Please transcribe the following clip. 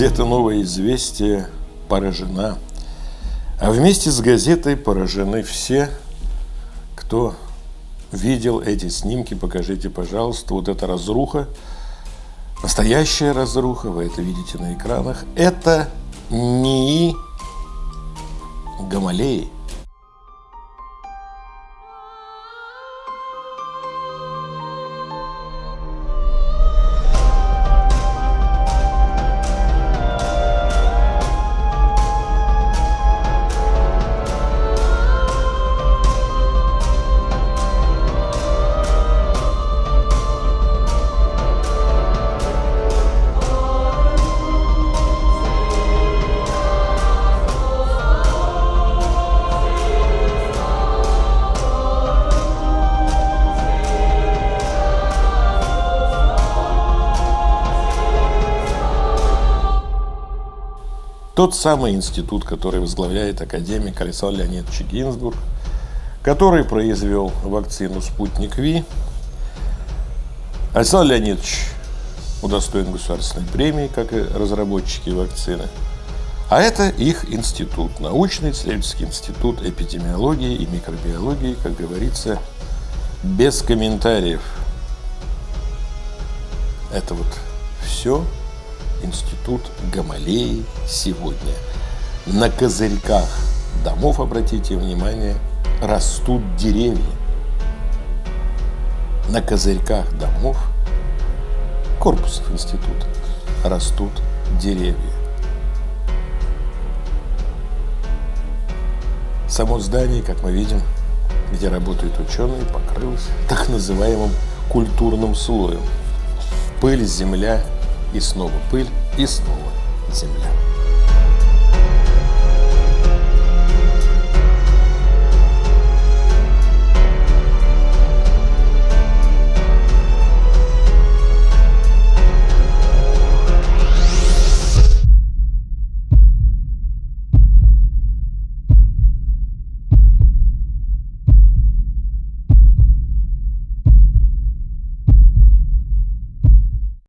Газета «Новое известие» поражена. А вместе с газетой поражены все, кто видел эти снимки. Покажите, пожалуйста, вот эта разруха, настоящая разруха, вы это видите на экранах. Это НИИ Гамалеи. Тот самый институт, который возглавляет академик Александр Леонидович Гинзбург, который произвел вакцину «Спутник Ви». Александр Леонидович удостоен государственной премии, как и разработчики вакцины. А это их институт, научный исследовательский институт эпидемиологии и микробиологии, как говорится, без комментариев. Это вот все институт Гамалеи сегодня. На козырьках домов, обратите внимание, растут деревья. На козырьках домов, корпусов института, растут деревья. Само здание, как мы видим, где работают ученые, покрылось так называемым культурным слоем. Пыль, земля и снова пыль, и снова земля.